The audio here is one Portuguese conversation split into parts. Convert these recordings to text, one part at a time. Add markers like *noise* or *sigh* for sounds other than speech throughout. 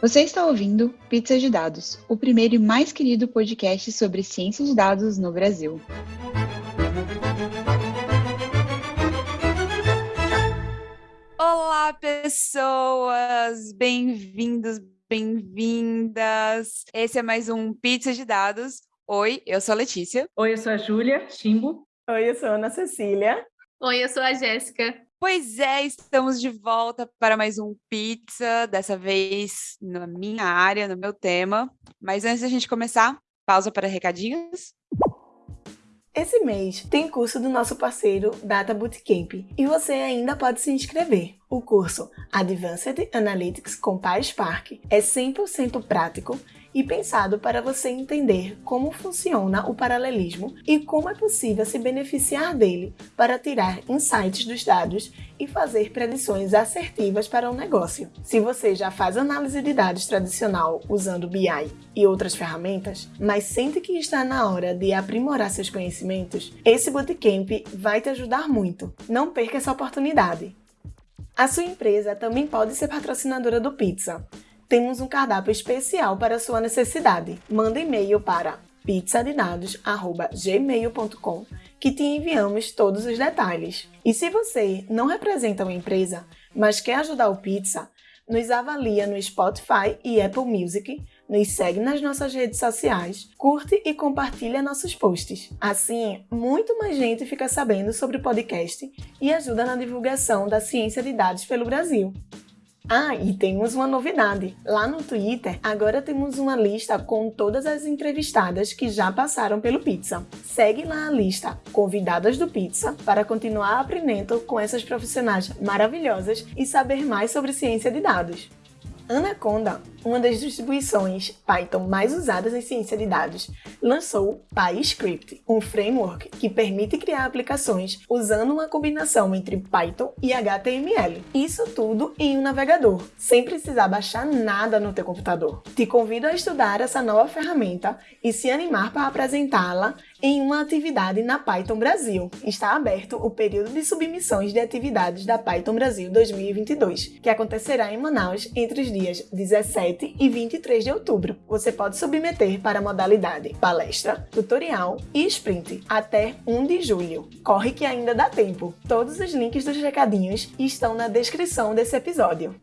Você está ouvindo Pizza de Dados, o primeiro e mais querido podcast sobre ciência de dados no Brasil. Olá, pessoas! Bem-vindos, bem-vindas! Esse é mais um Pizza de Dados. Oi, eu sou a Letícia. Oi, eu sou a Júlia Chimbo. Oi, eu sou a Ana Cecília. Oi, eu sou a Jéssica. Pois é, estamos de volta para mais um Pizza, dessa vez na minha área, no meu tema. Mas antes da gente começar, pausa para recadinhos. Esse mês tem curso do nosso parceiro Data Bootcamp e você ainda pode se inscrever. O curso Advanced Analytics com PySpark é 100% prático e pensado para você entender como funciona o paralelismo e como é possível se beneficiar dele para tirar insights dos dados e fazer predições assertivas para o negócio. Se você já faz análise de dados tradicional usando BI e outras ferramentas, mas sente que está na hora de aprimorar seus conhecimentos, esse bootcamp vai te ajudar muito. Não perca essa oportunidade. A sua empresa também pode ser patrocinadora do Pizza temos um cardápio especial para sua necessidade. Manda e-mail para pizzadedados@gmail.com que te enviamos todos os detalhes. E se você não representa uma empresa, mas quer ajudar o Pizza, nos avalia no Spotify e Apple Music, nos segue nas nossas redes sociais, curte e compartilha nossos posts. Assim, muito mais gente fica sabendo sobre o podcast e ajuda na divulgação da ciência de dados pelo Brasil. Ah, e temos uma novidade. Lá no Twitter, agora temos uma lista com todas as entrevistadas que já passaram pelo Pizza. Segue lá a lista Convidadas do Pizza para continuar aprendendo com essas profissionais maravilhosas e saber mais sobre ciência de dados. Anaconda, uma das distribuições Python mais usadas em ciência de dados, lançou PyScript, um framework que permite criar aplicações usando uma combinação entre Python e HTML. Isso tudo em um navegador, sem precisar baixar nada no teu computador. Te convido a estudar essa nova ferramenta e se animar para apresentá-la em uma atividade na Python Brasil. Está aberto o período de submissões de atividades da Python Brasil 2022, que acontecerá em Manaus entre os dias 17 e 23 de outubro. Você pode submeter para a modalidade palestra, tutorial e sprint até 1 de julho. Corre que ainda dá tempo. Todos os links dos recadinhos estão na descrição desse episódio.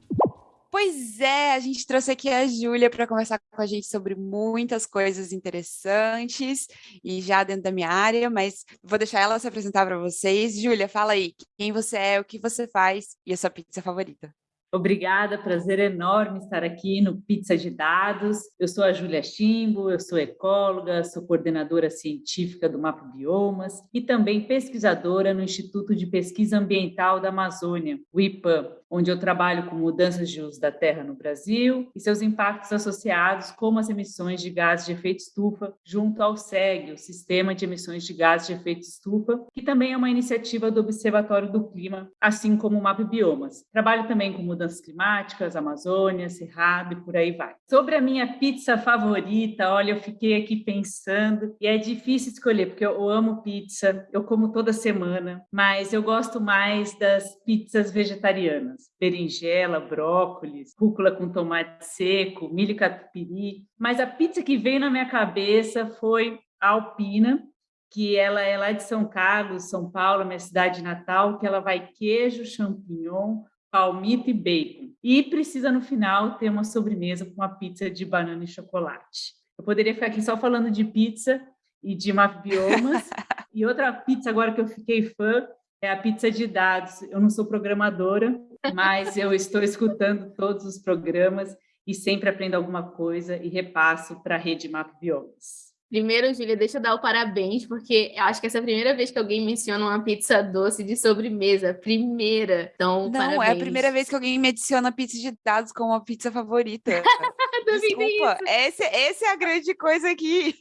Pois é, a gente trouxe aqui a Júlia para conversar com a gente sobre muitas coisas interessantes e já dentro da minha área, mas vou deixar ela se apresentar para vocês. Júlia, fala aí, quem você é, o que você faz e a sua pizza favorita. Obrigada, prazer enorme estar aqui no Pizza de Dados. Eu sou a Júlia Chimbo, eu sou ecóloga, sou coordenadora científica do Mapa Biomas e também pesquisadora no Instituto de Pesquisa Ambiental da Amazônia, o IPAM, onde eu trabalho com mudanças de uso da terra no Brasil e seus impactos associados, como as emissões de gases de efeito estufa, junto ao SEG, o Sistema de Emissões de Gases de Efeito Estufa, que também é uma iniciativa do Observatório do Clima, assim como o Mapa Biomas. Trabalho também com mudanças climáticas, Amazônia, Cerrado e por aí vai. Sobre a minha pizza favorita, olha, eu fiquei aqui pensando e é difícil escolher, porque eu amo pizza, eu como toda semana, mas eu gosto mais das pizzas vegetarianas berinjela, brócolis, rúcula com tomate seco, milho catupiry. Mas a pizza que veio na minha cabeça foi a alpina, que ela é lá de São Carlos, São Paulo, minha cidade natal, que ela vai queijo, champignon, palmito e bacon. E precisa, no final, ter uma sobremesa com uma pizza de banana e chocolate. Eu poderia ficar aqui só falando de pizza e de biomas. *laughs* e outra pizza agora que eu fiquei fã é a pizza de dados. Eu não sou programadora, mas eu estou escutando todos os programas e sempre aprendo alguma coisa e repasso para a rede Map Biomas. Primeiro, Júlia, deixa eu dar o parabéns, porque acho que essa é a primeira vez que alguém menciona uma pizza doce de sobremesa. Primeira. Então, Não, parabéns. é a primeira vez que alguém me adiciona pizza de dados como uma pizza favorita. *laughs* Desculpa, essa, essa é a grande coisa aqui.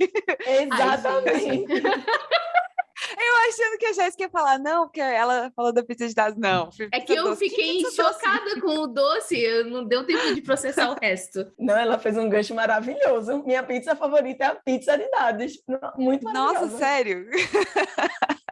Exatamente. *laughs* Eu achando que a Jéssica ia falar, não, porque ela falou da pizza de dados. Não. É que eu doce. fiquei chocada doce? com o doce, não deu tempo de processar o *laughs* resto. Não, ela fez um gancho maravilhoso. Minha pizza favorita é a pizza de dados. Muito maravilhosa. Nossa, sério? *laughs*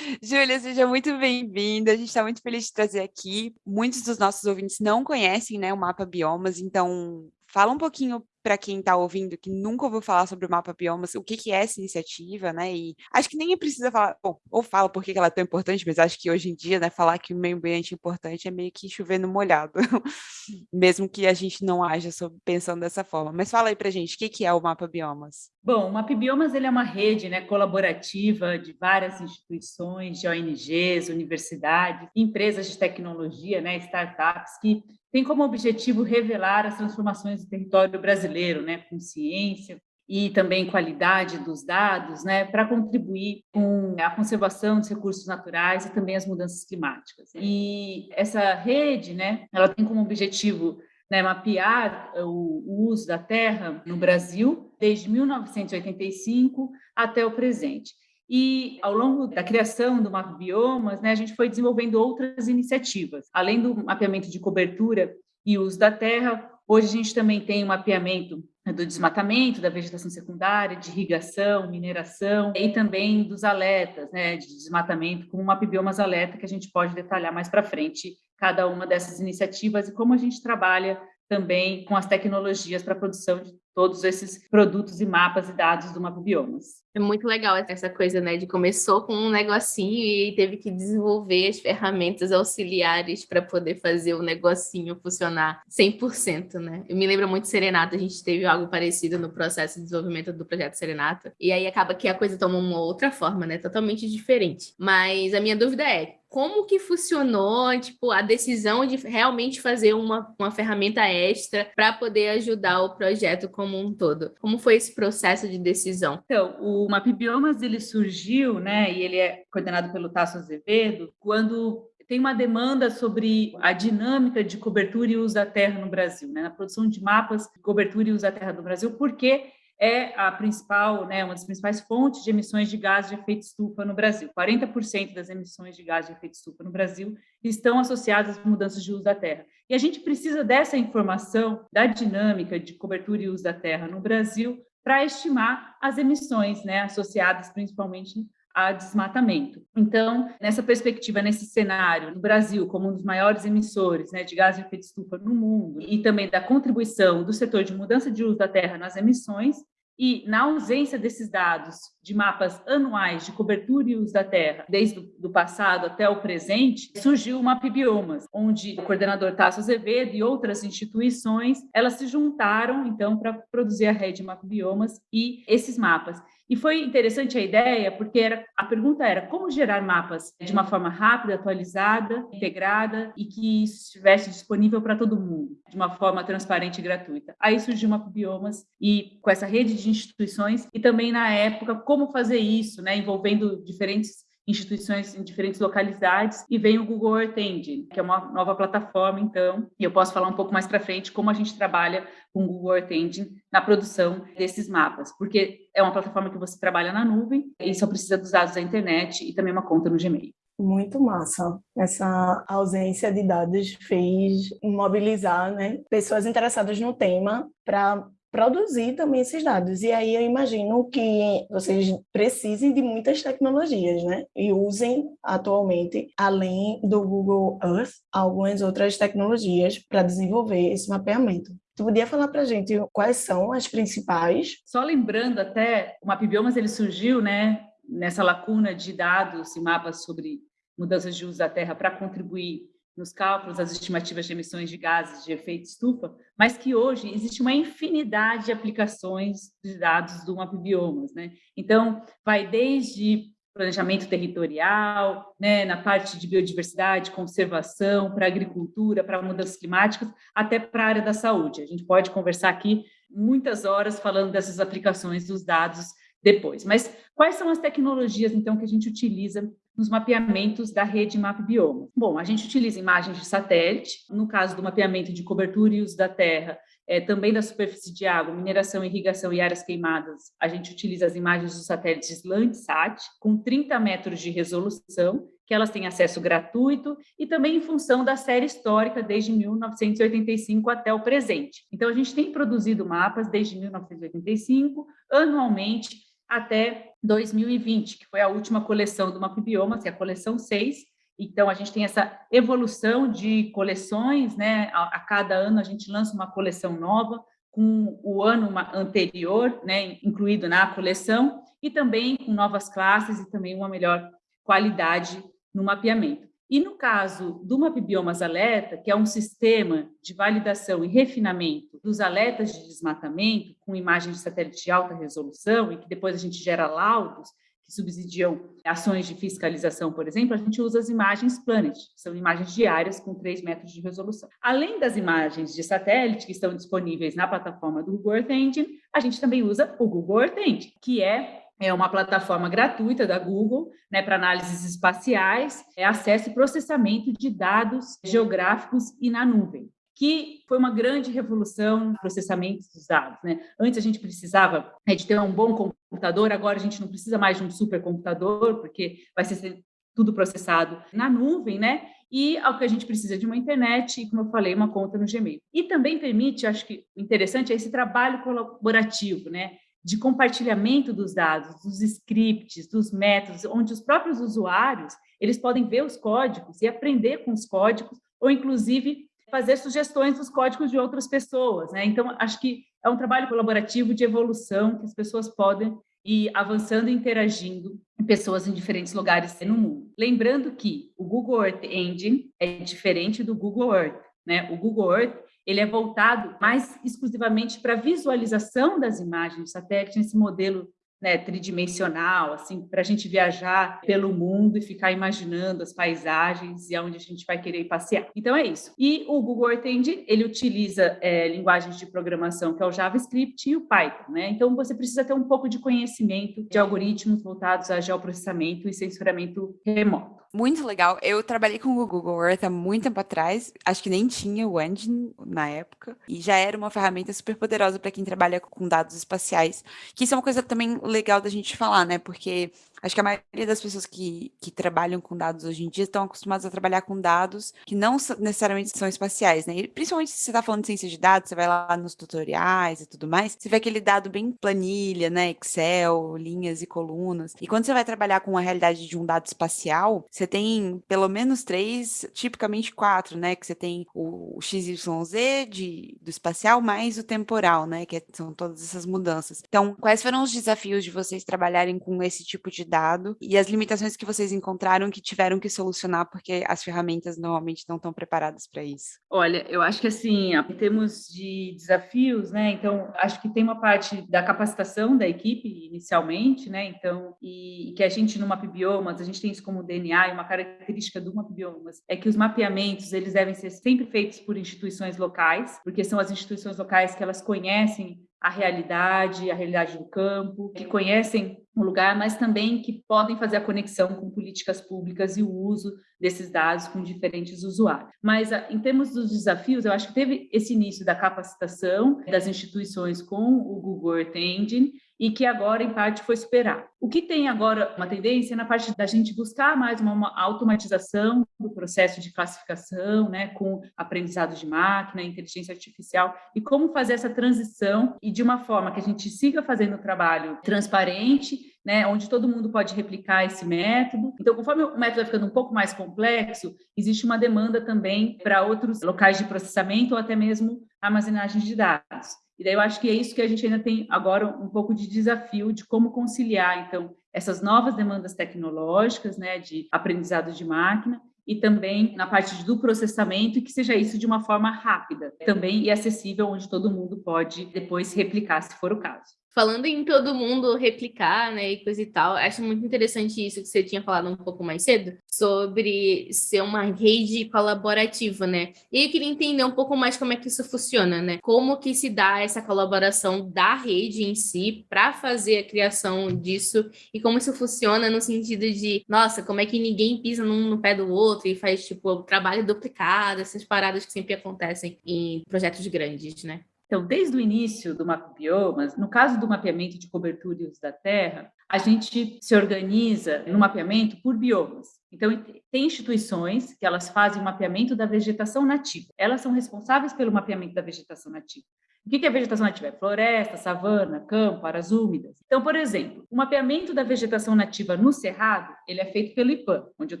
Júlia, seja muito bem-vinda. A gente está muito feliz de trazer aqui. Muitos dos nossos ouvintes não conhecem né, o Mapa Biomas, então fala um pouquinho para quem está ouvindo que nunca ouviu falar sobre o Mapa Biomas, o que, que é essa iniciativa, né? E acho que nem precisa falar, bom, ou fala por que ela é tão importante, mas acho que hoje em dia, né, falar que o meio ambiente é importante é meio que chover no molhado, *laughs* mesmo que a gente não haja sobre, pensando dessa forma. Mas fala aí para gente, o que, que é o Mapa Biomas? Bom, o Mapa Biomas ele é uma rede né, colaborativa de várias instituições, de ONGs, universidades, empresas de tecnologia, né, startups, que tem como objetivo revelar as transformações do território brasileiro, né, com ciência e também qualidade dos dados, né, para contribuir com a conservação dos recursos naturais e também as mudanças climáticas. E essa rede, né, ela tem como objetivo né, mapear o, o uso da terra no Brasil desde 1985 até o presente. E ao longo da criação do Mapa Biomas, né, a gente foi desenvolvendo outras iniciativas. Além do mapeamento de cobertura e uso da terra, hoje a gente também tem o um mapeamento do desmatamento, da vegetação secundária, de irrigação, mineração e também dos alertas né, de desmatamento, como o Mapa Biomas Alerta, que a gente pode detalhar mais para frente cada uma dessas iniciativas e como a gente trabalha também com as tecnologias para a produção de todos esses produtos e mapas e dados do Mapa Biomas. É muito legal essa coisa, né, de começou com um negocinho e teve que desenvolver as ferramentas auxiliares para poder fazer o negocinho funcionar 100%, né? Eu me lembro muito de Serenata, a gente teve algo parecido no processo de desenvolvimento do projeto Serenata, e aí acaba que a coisa toma uma outra forma, né, totalmente diferente. Mas a minha dúvida é, como que funcionou, tipo, a decisão de realmente fazer uma, uma ferramenta extra para poder ajudar o projeto como um todo? Como foi esse processo de decisão? Então, o Mapbiomas, ele surgiu, né, e ele é coordenado pelo Tasso Azevedo, quando tem uma demanda sobre a dinâmica de cobertura e uso da terra no Brasil, né, na produção de mapas de cobertura e uso da terra no Brasil, porque é a principal, né, uma das principais fontes de emissões de gás de efeito estufa no Brasil. 40% das emissões de gás de efeito estufa no Brasil estão associadas às mudanças de uso da terra. E a gente precisa dessa informação da dinâmica de cobertura e uso da terra no Brasil para estimar as emissões, né, associadas principalmente a desmatamento. Então, nessa perspectiva, nesse cenário, no Brasil, como um dos maiores emissores né, de gás de efeito estufa no mundo, e também da contribuição do setor de mudança de uso da terra nas emissões, e, na ausência desses dados de mapas anuais de cobertura e uso da terra, desde o passado até o presente, surgiu o MapBiomas, onde o coordenador Tasso Azevedo e outras instituições, elas se juntaram, então, para produzir a rede MapBiomas e esses mapas. E foi interessante a ideia, porque era, a pergunta era como gerar mapas de uma forma rápida, atualizada, integrada e que estivesse disponível para todo mundo, de uma forma transparente e gratuita. Aí surgiu uma Biomas e com essa rede de instituições e também na época como fazer isso, né, envolvendo diferentes instituições em diferentes localidades e vem o Google Earth Engine, que é uma nova plataforma, então, e eu posso falar um pouco mais para frente como a gente trabalha com o Google Earth Engine na produção desses mapas, porque é uma plataforma que você trabalha na nuvem e só precisa dos dados da internet e também uma conta no Gmail. Muito massa. Essa ausência de dados fez mobilizar né, pessoas interessadas no tema para produzir também esses dados. E aí eu imagino que vocês precisem de muitas tecnologias, né? E usem atualmente, além do Google Earth, algumas outras tecnologias para desenvolver esse mapeamento. Tu podia falar para a gente quais são as principais? Só lembrando até, o MapBiomas ele surgiu, né, nessa lacuna de dados e mapas sobre mudanças de uso da terra para contribuir nos cálculos das estimativas de emissões de gases de efeito estufa, mas que hoje existe uma infinidade de aplicações de dados do MapBiomas. Né? Então, vai desde planejamento territorial, né, na parte de biodiversidade, conservação, para agricultura, para mudanças climáticas, até para a área da saúde. A gente pode conversar aqui muitas horas falando dessas aplicações dos dados depois. Mas quais são as tecnologias, então, que a gente utiliza nos mapeamentos da rede MapBioma. Bom, a gente utiliza imagens de satélite, no caso do mapeamento de cobertura e uso da terra, é, também da superfície de água, mineração, irrigação e áreas queimadas, a gente utiliza as imagens dos satélites Landsat, com 30 metros de resolução, que elas têm acesso gratuito e também em função da série histórica desde 1985 até o presente. Então, a gente tem produzido mapas desde 1985, anualmente, até 2020, que foi a última coleção do Mapbiomas, que é a coleção 6. Então, a gente tem essa evolução de coleções, né? A, a cada ano a gente lança uma coleção nova, com o ano anterior, né, incluído na coleção, e também com novas classes e também uma melhor qualidade no mapeamento. E no caso do MapBiomas Alerta, que é um sistema de validação e refinamento dos alertas de desmatamento com imagens de satélite de alta resolução e que depois a gente gera laudos que subsidiam ações de fiscalização, por exemplo, a gente usa as imagens Planet, que são imagens diárias com 3 metros de resolução. Além das imagens de satélite que estão disponíveis na plataforma do Google Earth Engine, a gente também usa o Google Earth Engine, que é é uma plataforma gratuita da Google né, para análises espaciais, é acesso e processamento de dados geográficos e na nuvem, que foi uma grande revolução no processamento dos dados. Né? Antes a gente precisava né, de ter um bom computador, agora a gente não precisa mais de um supercomputador, porque vai ser tudo processado na nuvem, né? E ao que a gente precisa de uma internet e, como eu falei, uma conta no Gmail. E também permite, acho que interessante, é esse trabalho colaborativo, né? De compartilhamento dos dados, dos scripts, dos métodos, onde os próprios usuários eles podem ver os códigos e aprender com os códigos, ou inclusive fazer sugestões dos códigos de outras pessoas. Né? Então, acho que é um trabalho colaborativo de evolução que as pessoas podem ir avançando e interagindo pessoas em diferentes lugares no mundo. Lembrando que o Google Earth Engine é diferente do Google Earth. Né? O Google Earth ele é voltado mais exclusivamente para a visualização das imagens de satélite nesse modelo né, tridimensional, assim, para a gente viajar pelo mundo e ficar imaginando as paisagens e aonde a gente vai querer passear. Então é isso. E o Google Earth ele utiliza é, linguagens de programação que é o JavaScript e o Python, né? Então você precisa ter um pouco de conhecimento de algoritmos voltados a geoprocessamento e sensoramento remoto. Muito legal. Eu trabalhei com o Google Earth há muito tempo atrás. Acho que nem tinha o engine na época. E já era uma ferramenta super poderosa para quem trabalha com dados espaciais. Que isso é uma coisa também legal da gente falar, né? Porque Acho que a maioria das pessoas que, que trabalham com dados hoje em dia estão acostumadas a trabalhar com dados que não necessariamente são espaciais, né? E principalmente se você está falando de ciência de dados, você vai lá nos tutoriais e tudo mais, você vê aquele dado bem planilha, né? Excel, linhas e colunas. E quando você vai trabalhar com a realidade de um dado espacial, você tem pelo menos três, tipicamente quatro, né? Que você tem o, XYZ de, do espacial mais o temporal, né? Que é, são todas essas mudanças. Então, quais foram os desafios de vocês trabalharem com esse tipo de dado e as limitações que vocês encontraram que tiveram que solucionar porque as ferramentas normalmente não estão preparadas para isso? Olha, eu acho que assim, em termos de desafios, né? Então, acho que tem uma parte da capacitação da equipe inicialmente, né? Então, e, e que a gente no MapBiomas, a gente tem isso como DNA e uma característica do MapBiomas é que os mapeamentos, eles devem ser sempre feitos por instituições locais, porque são as instituições locais que elas conhecem a realidade, a realidade do campo, que conhecem o lugar, mas também que podem fazer a conexão com políticas públicas e o uso desses dados com diferentes usuários. Mas, ah, em termos dos desafios, eu acho que teve esse início da capacitação das instituições com o Google Earth Engine e que agora, em parte, foi superado. O que tem agora uma tendência é na parte da gente buscar mais uma, uma automatização do processo de classificação, né, com aprendizado de máquina, inteligência artificial, e como fazer essa transição e de uma forma que a gente siga fazendo o trabalho transparente, né, onde todo mundo pode replicar esse método. Então, conforme o método vai ficando um pouco mais complexo, existe uma demanda também para outros locais de processamento ou até mesmo armazenagem de dados. E daí eu acho que é isso que a gente ainda tem agora um pouco de desafio de como conciliar, então, essas novas demandas tecnológicas, né, de aprendizado de máquina, e também na parte do processamento e que seja isso de uma forma rápida também e acessível, onde todo mundo pode depois replicar, se for o caso falando em todo mundo replicar, né, e coisa e tal, acho muito interessante isso que você tinha falado um pouco mais cedo, sobre ser uma rede colaborativa, né? E eu queria entender um pouco mais como é que isso funciona, né? Como que se dá essa colaboração da rede em si para fazer a criação disso e como isso funciona no sentido de, nossa, como é que ninguém pisa num no pé do outro e faz, tipo, trabalho duplicado, essas paradas que sempre acontecem em projetos grandes, né? Então, desde o início do Mapbiomas, no caso do mapeamento de cobertura e uso da terra, a gente se organiza no mapeamento por biomas. Então, tem instituições que elas fazem o mapeamento da vegetação nativa. Elas são responsáveis pelo mapeamento da vegetação nativa. O que é vegetação nativa? É floresta, savana, campo, áreas úmidas. Então, por exemplo, o mapeamento da vegetação nativa no Cerrado, ele é feito pelo IPAM, onde eu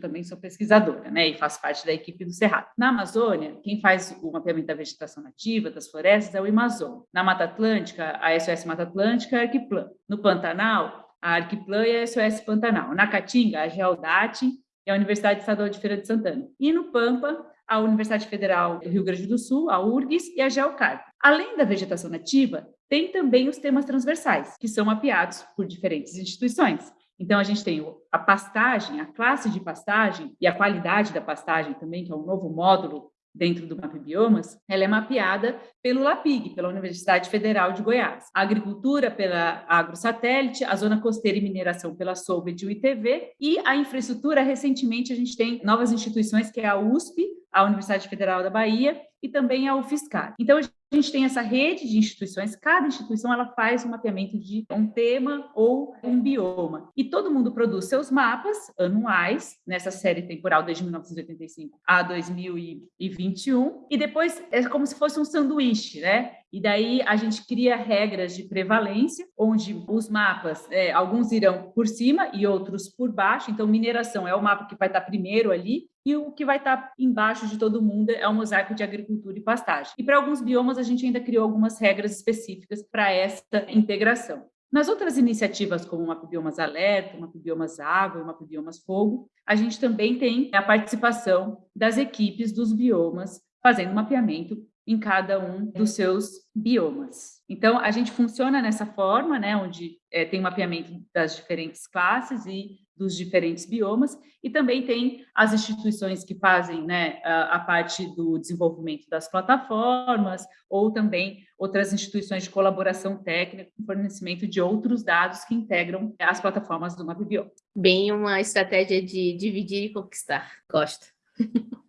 também sou pesquisadora, né, e faço parte da equipe do Cerrado. Na Amazônia, quem faz o mapeamento da vegetação nativa, das florestas, é o Amazon. Na Mata Atlântica, a SOS Mata Atlântica é a Arquiplan. No Pantanal, a Arquiplan e a SOS Pantanal. Na Caatinga, a Geodate e a Universidade Estadual de Feira de Santana. E no Pampa, a Universidade Federal do Rio Grande do Sul, a URGS e a Geocarp. Além da vegetação nativa, tem também os temas transversais, que são mapeados por diferentes instituições. Então, a gente tem a pastagem, a classe de pastagem e a qualidade da pastagem também, que é um novo módulo dentro do Map Biomas, ela é mapeada pelo LAPIG, pela Universidade Federal de Goiás. A agricultura pela AgroSatélite, a zona costeira e mineração pela Solved e o ITV, e a infraestrutura, recentemente a gente tem novas instituições, que é a USP, a Universidade Federal da Bahia e também a UFSCar. Então, a gente tem essa rede de instituições, cada instituição ela faz um mapeamento de um tema ou um bioma. E todo mundo produz seus mapas anuais, nessa série temporal desde 1985 a 2021, e depois é como se fosse um sanduíche, né? E daí a gente cria regras de prevalência, onde os mapas, é, alguns irão por cima e outros por baixo. Então, mineração é o mapa que vai estar primeiro ali, e o que vai estar embaixo de todo mundo é o mosaico de agricultura e pastagem. E para alguns biomas, a gente ainda criou algumas regras específicas para essa integração. Nas outras iniciativas, como o Mapbiomas Alerta, o Mapbiomas Água e o Mapbiomas Fogo, a gente também tem a participação das equipes dos biomas fazendo mapeamento em cada um dos seus biomas. Então, a gente funciona nessa forma, né, onde é, tem mapeamento das diferentes classes e dos diferentes biomas, e também tem as instituições que fazem né, a, a, parte do desenvolvimento das plataformas, ou também outras instituições de colaboração técnica com fornecimento de outros dados que integram as plataformas do MapBio. Bem uma estratégia de dividir e conquistar. Gosto. *laughs*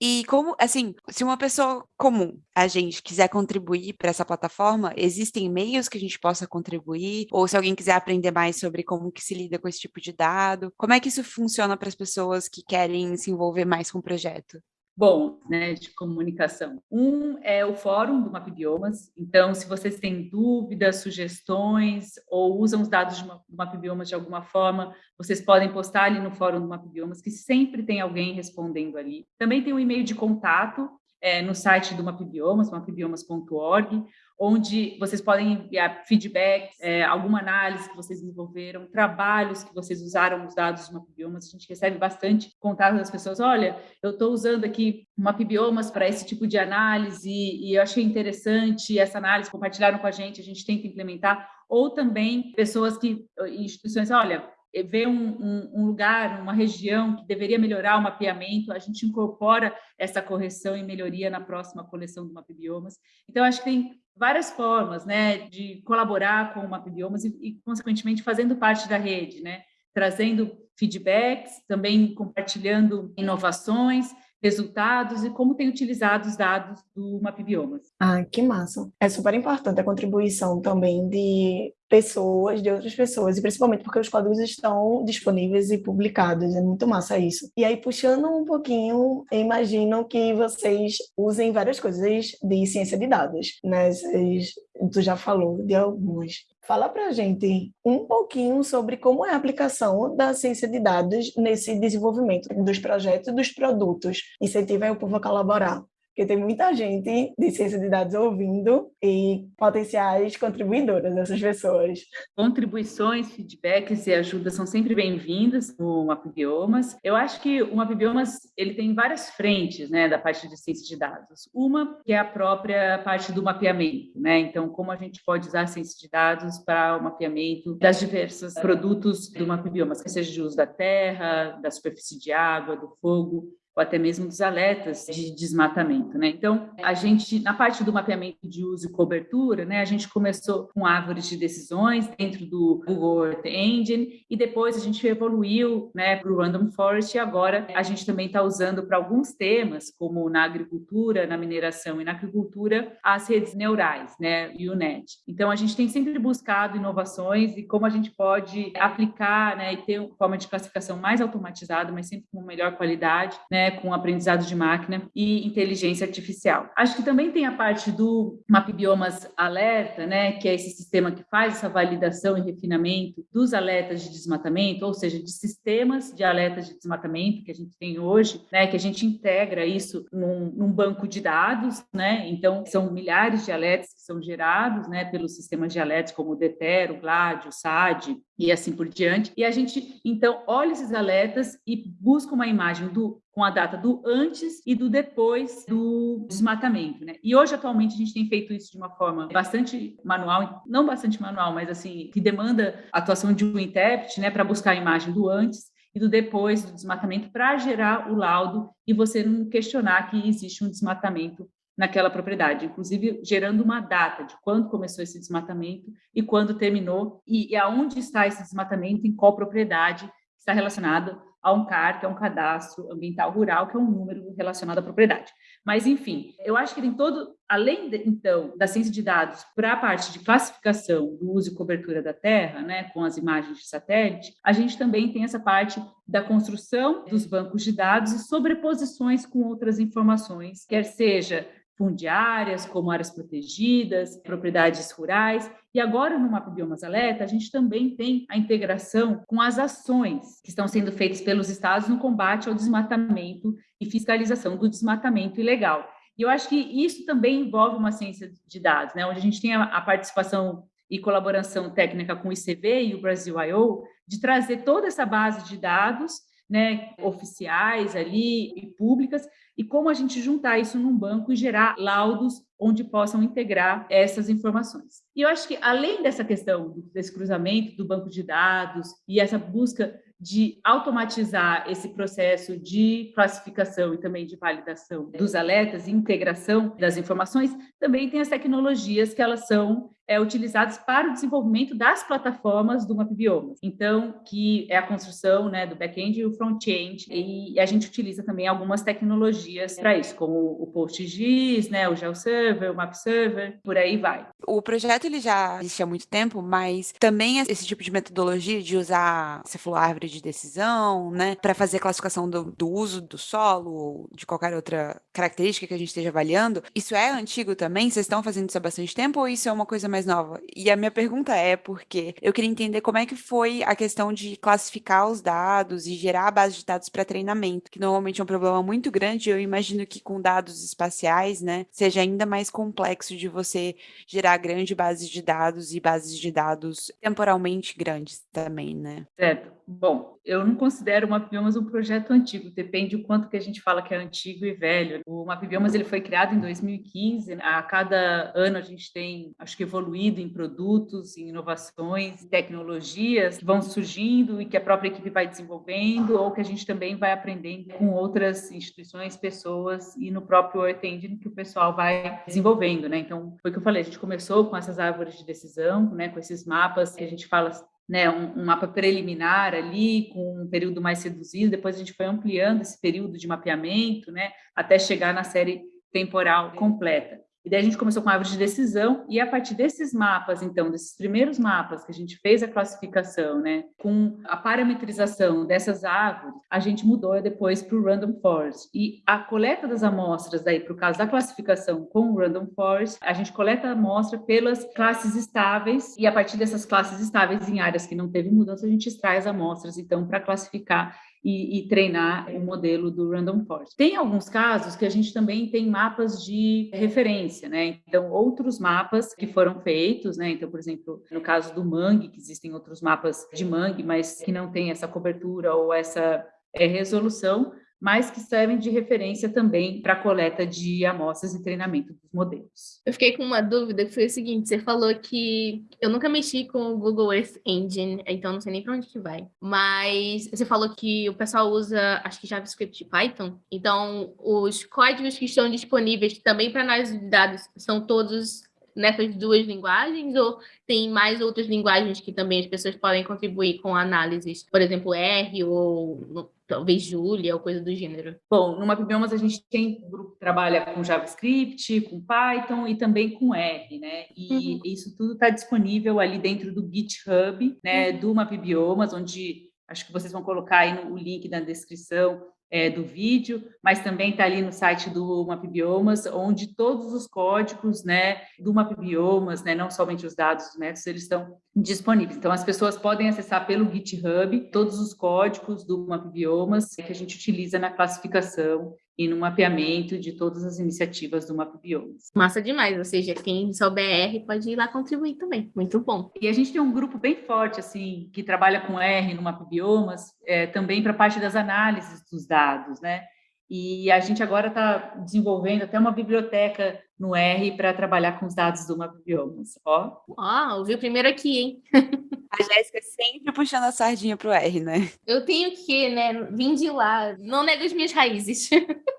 E como, assim, se uma pessoa comum, a gente, quiser contribuir para essa plataforma, existem meios que a gente possa contribuir? Ou se alguém quiser aprender mais sobre como que se lida com esse tipo de dado, como é que isso funciona para as pessoas que querem se envolver mais com o projeto? Bom né, de comunicação. Um é o fórum do MapBiomas, então se vocês têm dúvidas, sugestões ou usam os dados do MapBiomas de alguma forma, vocês podem postar ali no fórum do MapBiomas, que sempre tem alguém respondendo ali. Também tem um e-mail de contato é, no site do MapBiomas, mapbiomas.org, onde vocês podem enviar feedback, é, alguma análise que vocês desenvolveram, trabalhos que vocês usaram os dados do MapBiomas. A gente recebe bastante contato das pessoas. Olha, eu estou usando aqui o MapBiomas para esse tipo de análise e eu achei interessante essa análise, compartilharam com a gente, a gente tenta implementar. Ou também pessoas que, instituições, olha, vê um, um, um, lugar, uma região que deveria melhorar o mapeamento, a gente incorpora essa correção e melhoria na próxima coleção do MapBiomas. Então, acho que tem várias formas né, de colaborar com o MapBiomas e, e, consequentemente, fazendo parte da rede, né, trazendo feedbacks, também compartilhando inovações, resultados e como tem utilizado os dados do MapBiomas. Ah, que massa! É super importante a contribuição também de pessoas, de outras pessoas, e principalmente porque os códigos estão disponíveis e publicados, é muito massa isso. E aí, puxando um pouquinho, imagino que vocês usem várias coisas de ciência de dados, né? Vocês, tu já falou de algumas. Fala para a gente um pouquinho sobre como é a aplicação da ciência de dados nesse desenvolvimento dos projetos e dos produtos. Incentiva o povo a colaborar porque tem muita gente de ciência de dados ouvindo e potenciais contribuidoras dessas pessoas. Contribuições, feedbacks e ajudas são sempre bem-vindas no MapBiomas. Eu acho que o MapBiomas ele tem várias frentes, né, da parte de ciência de dados. Uma que é a própria parte do mapeamento, né? Então, como a gente pode usar a ciência de dados para o mapeamento das diversos produtos do MapBiomas, que seja de uso da terra, da superfície de água, do fogo, ou até mesmo dos alertas de desmatamento, né? Então, a gente, na parte do mapeamento de uso e cobertura, né, a gente começou com árvores de decisões dentro do Google Earth Engine e depois a gente evoluiu, né, para o Random Forest e agora a gente também está usando para alguns temas, como na agricultura, na mineração e na agricultura, as redes neurais, né, e o NET. Então, a gente tem sempre buscado inovações e como a gente pode aplicar, né, e ter uma forma de classificação mais automatizada, mas sempre com melhor qualidade, né, com aprendizado de máquina e inteligência artificial. Acho que também tem a parte do MapBiomas Alerta, né, que é esse sistema que faz essa validação e refinamento dos alertas de desmatamento, ou seja, de sistemas de alertas de desmatamento que a gente tem hoje, né, que a gente integra isso num, num banco de dados, né, então são milhares de alertas que são gerados, né, pelos sistemas de alertas como o DETER, o GLAD, o SAD e assim por diante, e a gente, então, olha esses alertas e busca uma imagem do com a data do antes e do depois do desmatamento, né? E hoje, atualmente, a gente tem feito isso de uma forma bastante manual, não bastante manual, mas assim, que demanda a atuação de um intérprete, né, para buscar a imagem do antes e do depois do desmatamento para gerar o laudo e você não questionar que existe um desmatamento naquela propriedade, inclusive gerando uma data de quando começou esse desmatamento e quando terminou e, e aonde está esse desmatamento, em qual propriedade está relacionado a um CAR, que é um cadastro ambiental rural, que é um número relacionado à propriedade. Mas, enfim, eu acho que tem todo, além, de, então, da ciência de dados para a parte de classificação do uso e cobertura da terra, né, com as imagens de satélite, a gente também tem essa parte da construção dos bancos de dados e sobreposições com outras informações, quer seja fundiárias, como áreas protegidas, propriedades rurais. E agora, no Mapa Biomas Alerta, a gente também tem a integração com as ações que estão sendo feitas pelos estados no combate ao desmatamento e fiscalização do desmatamento ilegal. E eu acho que isso também envolve uma ciência de dados, né? onde a gente tem a, participação e colaboração técnica com o ICV e o Brasil I.O., de trazer toda essa base de dados né, oficiais ali e públicas, e como a gente juntar isso num banco e gerar laudos onde possam integrar essas informações. E eu acho que, além dessa questão desse cruzamento do banco de dados e essa busca de automatizar esse processo de classificação e também de validação dos alertas e integração das informações, também tem as tecnologias que elas são é, utilizadas para o desenvolvimento das plataformas do MapBiomas. Então, que é a construção né, do back-end e o front-end, e a gente utiliza também algumas tecnologias para isso, como o PostGIS, né, o GeoServer, o MapServer, por aí vai. O projeto ele já existe há muito tempo, mas também esse tipo de metodologia de usar, você falou árvore de decisão, né, para fazer classificação do, do uso do solo, ou de qualquer outra característica que a gente esteja avaliando, isso é antigo também? Vocês estão fazendo isso há bastante tempo ou isso é uma coisa mais mais nova. E a minha pergunta é porque eu queria entender como é que foi a questão de classificar os dados e gerar a base de dados para treinamento, que normalmente é um problema muito grande. Eu imagino que com dados espaciais, né, seja ainda mais complexo de você gerar grande base de dados e bases de dados temporalmente grandes também, né? Certo. Bom, eu não considero o MapBiomas um projeto antigo, depende o quanto que a gente fala que é antigo e velho. O MapBiomas ele foi criado em 2015, a cada ano a gente tem, acho que evoluído em produtos, em inovações, tecnologias que vão surgindo e que a própria equipe vai desenvolvendo ou que a gente também vai aprendendo com outras instituições, pessoas e no próprio Earth que o pessoal vai desenvolvendo, né? Então, foi o que eu falei, a gente começou com essas árvores de decisão, né, com esses mapas que a gente fala né, um, um, mapa preliminar ali, com um período mais reduzido, depois a gente foi ampliando esse período de mapeamento, né, até chegar na série temporal completa. E daí a gente começou com a árvore de decisão, e a partir desses mapas, então, desses primeiros mapas que a gente fez a classificação, né, com a parametrização dessas árvores, a gente mudou depois para o Random Forest. E a coleta das amostras, daí, para o caso da classificação com o Random Forest, a gente coleta a amostra pelas classes estáveis, e a partir dessas classes estáveis em áreas que não teve mudança, a gente extrai as amostras, então, para classificar e, e, treinar o modelo do Random Forest. Tem alguns casos que a gente também tem mapas de referência, né? Então, outros mapas que foram feitos, né? Então, por exemplo, no caso do mangue, que existem outros mapas de mangue, mas que não tem essa cobertura ou essa é, resolução, mas que servem de referência também para a coleta de amostras e treinamento dos modelos. Eu fiquei com uma dúvida que foi o seguinte: você falou que eu nunca mexi com o Google Earth Engine, então não sei nem para onde que vai. Mas você falou que o pessoal usa, acho que JavaScript e Python. Então, os códigos que estão disponíveis também para análise de dados são todos nessas duas linguagens ou tem mais outras linguagens que também as pessoas podem contribuir com análises, por exemplo, R ou talvez Julia ou coisa do gênero? Bom, no MapBiomas a gente tem um grupo que trabalha com JavaScript, com Python e também com R, né? E uhum. isso tudo está disponível ali dentro do GitHub, né, uhum. do MapBiomas, onde acho que vocês vão colocar aí no, o link na descrição é, do vídeo, mas também está ali no site do MapBiomas, onde todos os códigos né, do MapBiomas, né, não somente os dados dos métodos, eles estão disponíveis. Então, as pessoas podem acessar pelo GitHub todos os códigos do MapBiomas que a gente utiliza na classificação e no mapeamento de todas as iniciativas do MapBiomas. Massa demais, ou seja, quem souber R pode ir lá contribuir também, muito bom. E a gente tem um grupo bem forte, assim, que trabalha com R no MapBiomas, é, também para a parte das análises dos dados, né? E a gente agora está desenvolvendo até uma biblioteca no R para trabalhar com os dados do MapBiomas. Ó. Ó, ouviu primeiro aqui, hein? *laughs* A Jéssica sempre puxando a sardinha pro R, né? Eu tenho que, né? Vim de lá, não nego as minhas raízes. *laughs*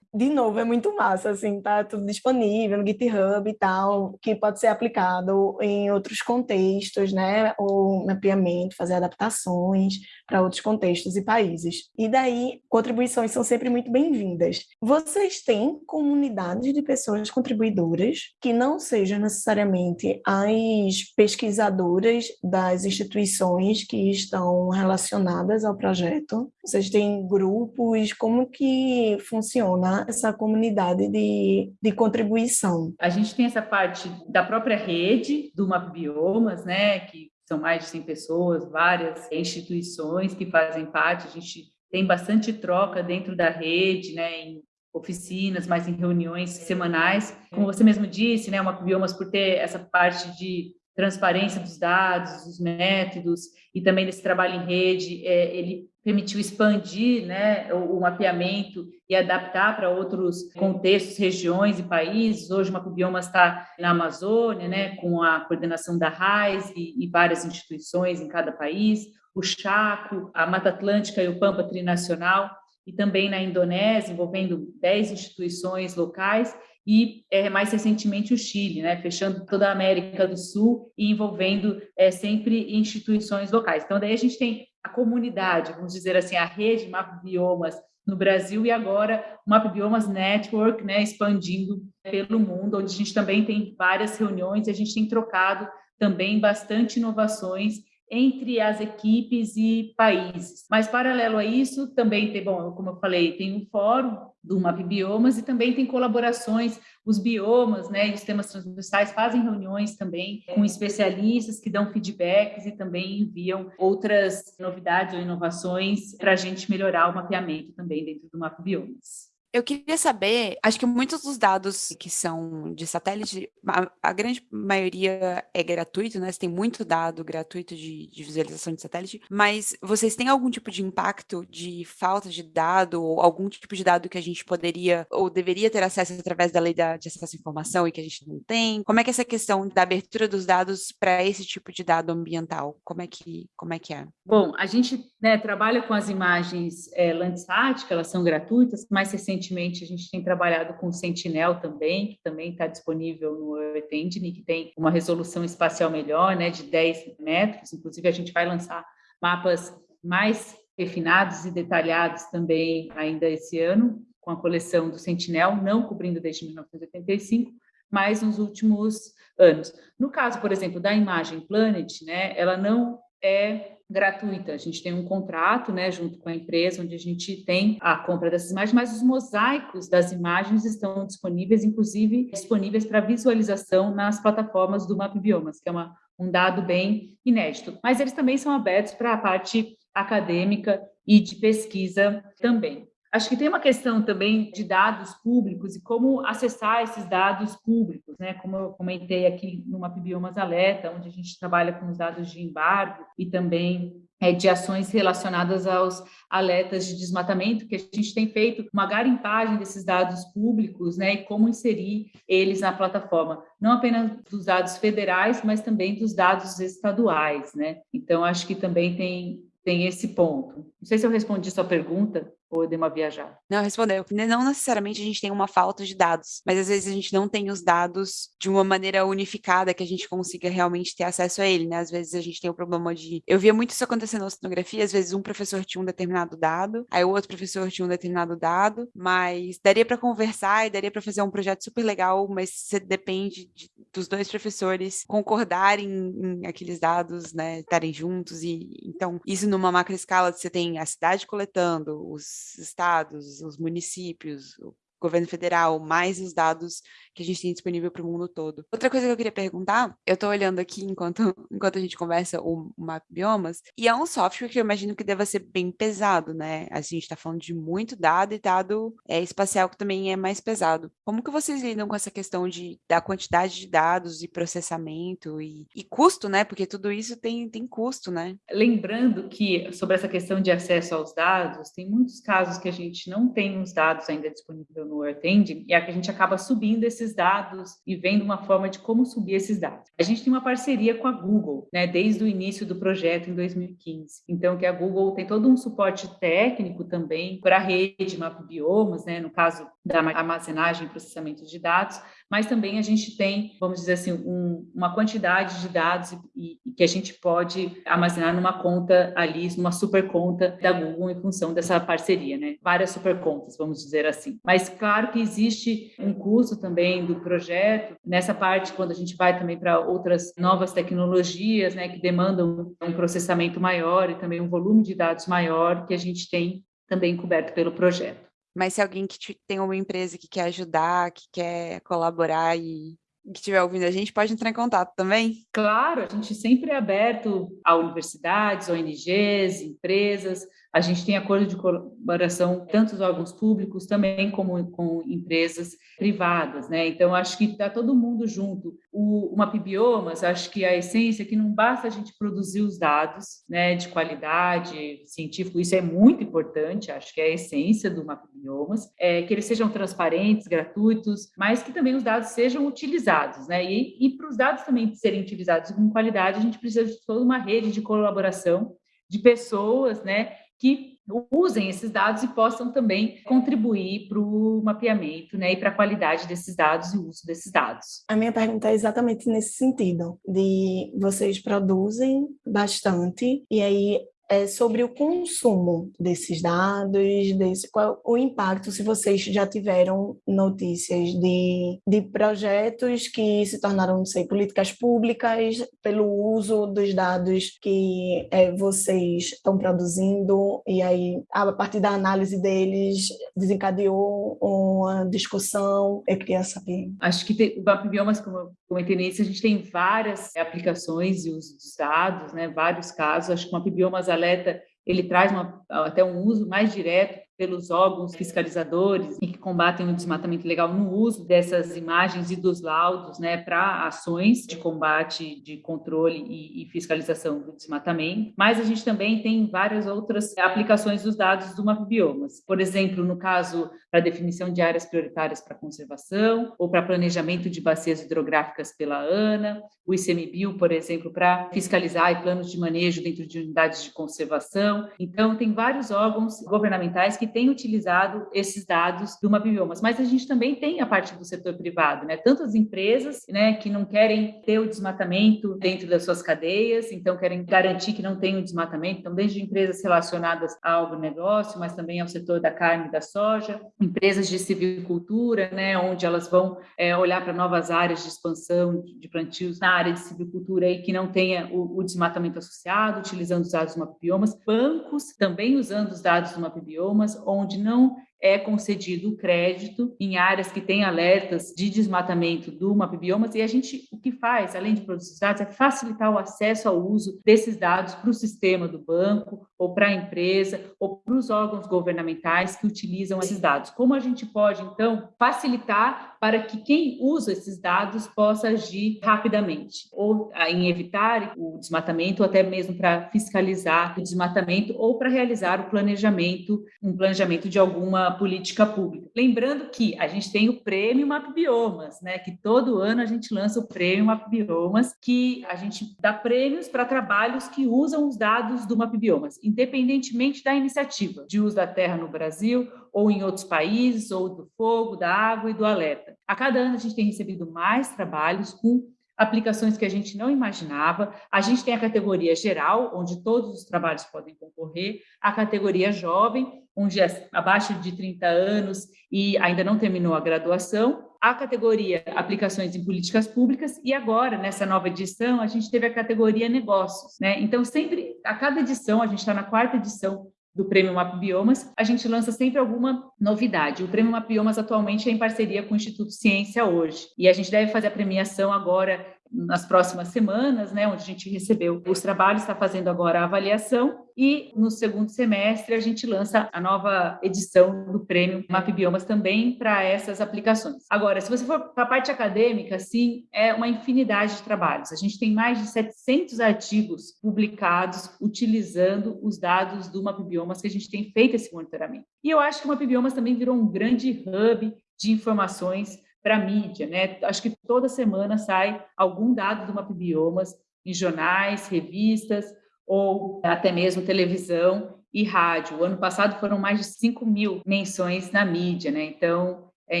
de novo, é muito massa, assim, tá tudo disponível no GitHub e tal, que pode ser aplicado em outros contextos, né, o mapeamento, fazer adaptações para outros contextos e países. E daí, contribuições são sempre muito bem-vindas. Vocês têm comunidades de pessoas contribuidoras que não sejam necessariamente as pesquisadoras das instituições que estão relacionadas ao projeto? Vocês têm grupos? Como que funciona essa comunidade de, de contribuição? A gente tem essa parte da própria rede do Map Biomas, né, que são mais de 100 pessoas, várias instituições que fazem parte, a gente tem bastante troca dentro da rede, né, em oficinas, mas em reuniões semanais. Como você mesmo disse, né, o Biomas por ter essa parte de transparência dos dados, dos métodos e também desse trabalho em rede, é, ele permitiu expandir né, o, o, mapeamento e adaptar para outros contextos, regiões e países. Hoje, o Macubiomas está na Amazônia, né, com a coordenação da RAIS e, e, várias instituições em cada país, o Chaco, a Mata Atlântica e o Pampa Trinacional, e também na Indonésia, envolvendo 10 instituições locais, e é, mais recentemente o Chile, né, fechando toda a América do Sul e envolvendo é, sempre instituições locais. Então, daí a gente tem a comunidade, vamos dizer assim, a rede Map Biomas no Brasil e agora o Map Biomas Network, né, expandindo pelo mundo, onde a gente também tem várias reuniões e a gente tem trocado também bastante inovações entre as equipes e países. Mas, paralelo a isso, também tem, bom, como eu falei, tem um fórum do Map Biomas e também tem colaborações, os biomas, né, os temas transversais fazem reuniões também com especialistas que dão feedbacks e também enviam outras novidades ou inovações para a gente melhorar o mapeamento também dentro do Map Biomas. Eu queria saber, acho que muitos dos dados que são de satélite, a, a grande maioria é gratuito, né? Você tem muito dado gratuito de, de, visualização de satélite, mas vocês têm algum tipo de impacto de falta de dado ou algum tipo de dado que a gente poderia ou deveria ter acesso através da lei da, de acesso à informação e que a gente não tem? Como é que é essa questão da abertura dos dados para esse tipo de dado ambiental? Como é que, como é, que é? Bom, a gente né, trabalha com as imagens é, Landsat, que elas são gratuitas, mais recentemente recentemente a gente tem trabalhado com o Sentinel também, que também está disponível no Earth Engine, que tem uma resolução espacial melhor, né, de 10 metros. Inclusive, a gente vai lançar mapas mais refinados e detalhados também ainda esse ano, com a coleção do Sentinel, não cobrindo desde 1985, mas nos últimos anos. No caso, por exemplo, da imagem Planet, né, ela não é gratuita. A gente tem um contrato, né, junto com a empresa, onde a gente tem a compra dessas imagens, mas os mosaicos das imagens estão disponíveis, inclusive disponíveis para visualização nas plataformas do Map Biomas, que é uma, um dado bem inédito. Mas eles também são abertos para a parte acadêmica e de pesquisa também. Acho que tem uma questão também de dados públicos e como acessar esses dados públicos, né? Como eu comentei aqui no Mapbiomas Alerta, onde a gente trabalha com os dados de embargo e também é, de ações relacionadas aos alertas de desmatamento, que a gente tem feito uma garimpagem desses dados públicos, né, e como inserir eles na plataforma, não apenas dos dados federais, mas também dos dados estaduais, né. Então, acho que também tem tem esse ponto. Não sei se eu respondi sua pergunta, uma viajada? Não, respondeu. Não necessariamente a gente tem uma falta de dados, mas às vezes a gente não tem os dados de uma maneira unificada que a gente consiga realmente ter acesso a ele, né? Às vezes a gente tem o problema de. Eu via muito isso acontecendo na oceanografia, às vezes um professor tinha um determinado dado, aí o outro professor tinha um determinado dado, mas daria para conversar e daria para fazer um projeto super legal, mas você depende de, dos dois professores concordarem em aqueles dados, né? Estarem juntos, e então isso numa macro escala você tem a cidade coletando, os estados, os municípios, o governo federal, mais os dados que a gente tem disponível para o mundo todo. Outra coisa que eu queria perguntar, eu estou olhando aqui enquanto, *laughs* enquanto a gente conversa o, Map Biomas, e é um software que eu imagino que deva ser bem pesado, né? A gente está falando de muito dado e dado é, espacial que também é mais pesado. Como que vocês lidam com essa questão de, da quantidade de dados e processamento e, e custo, né? Porque tudo isso tem, tem custo, né? Lembrando que sobre essa questão de acesso aos dados, tem muitos casos que a gente não tem os dados ainda disponíveis no no Earth Engine, e a gente acaba subindo esses dados e vendo uma forma de como subir esses dados. A gente tem uma parceria com a Google, né, desde o início do projeto em 2015. Então, que a Google tem todo um suporte técnico também para a rede Map Biomas, né, no caso da armazenagem e processamento de dados, mas também a gente tem, vamos dizer assim, um, uma quantidade de dados e, e, que a gente pode armazenar numa conta ali, numa super conta da Google em função dessa parceria, né? Várias super contas, vamos dizer assim. Mas claro que existe um custo também do projeto nessa parte quando a gente vai também para outras novas tecnologias, né, que demandam um processamento maior e também um volume de dados maior que a gente tem também coberto pelo projeto. Mas se alguém que tem uma empresa que quer ajudar, que quer colaborar e que estiver ouvindo a gente, pode entrar em contato também? Claro, a gente sempre é aberto a universidades, ONGs, empresas, a gente tem acordo de colaboração tanto os órgãos públicos também como com empresas privadas, né? Então acho que está todo mundo junto. O, o Mapbiomas, acho que a essência é que não basta a gente produzir os dados, né, de qualidade científico, isso é muito importante, acho que é a essência do Mapbiomas, é que eles sejam transparentes, gratuitos, mas que também os dados sejam utilizados, né? E, e para os dados também serem utilizados com qualidade, a gente precisa de toda uma rede de colaboração de pessoas, né, que usem esses dados e possam também contribuir para o mapeamento né, e para a qualidade desses dados e o uso desses dados. A minha pergunta é exatamente nesse sentido, de vocês produzem bastante e aí é sobre o consumo desses dados, desse, qual o impacto, se vocês já tiveram notícias de, de projetos que se tornaram, não sei, políticas públicas pelo uso dos dados que é, vocês estão produzindo, e aí, a partir da análise deles, desencadeou uma discussão. Eu queria saber. Acho que tem, o Biomas, como eu comentei nisso, a gente tem várias aplicações e uso dos dados, né, vários casos. Acho que o Map Biomas alerta, ele traz uma, até um uso mais direto pelos órgãos fiscalizadores e que combatem o desmatamento ilegal no uso dessas imagens e dos laudos né, para ações de combate, de controle e, e, fiscalização do desmatamento. Mas a gente também tem várias outras aplicações dos dados do MapBiomas. Por exemplo, no caso para definição de áreas prioritárias para conservação ou para planejamento de bacias hidrográficas pela ANA, o ICMBio, por exemplo, para fiscalizar e planos de manejo dentro de unidades de conservação. Então, tem vários órgãos governamentais que que tem utilizado esses dados do Mapbiomas, mas a gente também tem a parte do setor privado, né? Tanto as empresas, né, que não querem ter o desmatamento dentro das suas cadeias, então querem garantir que não tem o desmatamento, então desde empresas relacionadas ao agronegócio, mas também ao setor da carne e da soja, empresas de civicultura, né, onde elas vão é, olhar para novas áreas de expansão de plantios na área de civicultura e que não tenha o, o desmatamento associado, utilizando os dados do Mapbiomas, bancos também usando os dados do Mapbiomas, onde não é concedido o crédito em áreas que têm alertas de desmatamento do MapBiomas e a gente o que faz, além de produzir dados, é facilitar o acesso ao uso desses dados para o sistema do banco ou para a empresa ou para os órgãos governamentais que utilizam esses dados. Como a gente pode, então, facilitar para que quem usa esses dados possa agir rapidamente, ou em evitar o desmatamento, ou até mesmo para fiscalizar o desmatamento, ou para realizar o planejamento, um planejamento de alguma política pública. Lembrando que a gente tem o prêmio MapBiomas, né, que todo ano a gente lança o prêmio MapBiomas, que a gente dá prêmios para trabalhos que usam os dados do MapBiomas, independentemente da iniciativa de uso da terra no Brasil ou em outros países, ou do fogo, da água e do alerta. A cada ano a gente tem recebido mais trabalhos com aplicações que a gente não imaginava. A gente tem a categoria geral, onde todos os trabalhos podem concorrer, a categoria jovem, onde é abaixo de 30 anos e ainda não terminou a graduação, a categoria aplicações em políticas públicas e agora nessa nova edição a gente teve a categoria negócios, né? Então sempre a cada edição a gente está na quarta edição do Prêmio Map Biomas, a gente lança sempre alguma novidade. O Prêmio Map Biomas atualmente é em parceria com o Instituto Ciência hoje, e a gente deve fazer a premiação agora nas próximas semanas, né, onde a gente recebeu os trabalhos, está fazendo agora a avaliação, e no segundo semestre a gente lança a nova edição do prêmio Map Biomas também para essas aplicações. Agora, se você for para a parte acadêmica, sim, é uma infinidade de trabalhos. A gente tem mais de 700 artigos publicados utilizando os dados do Map Biomas que a gente tem feito esse monitoramento. E eu acho que o Map Biomas também virou um grande hub de informações para a mídia, né? Acho que toda semana sai algum dado do Mapbiomas em jornais, revistas ou até mesmo televisão e rádio. O ano passado foram mais de 5 mil menções na mídia, né? Então é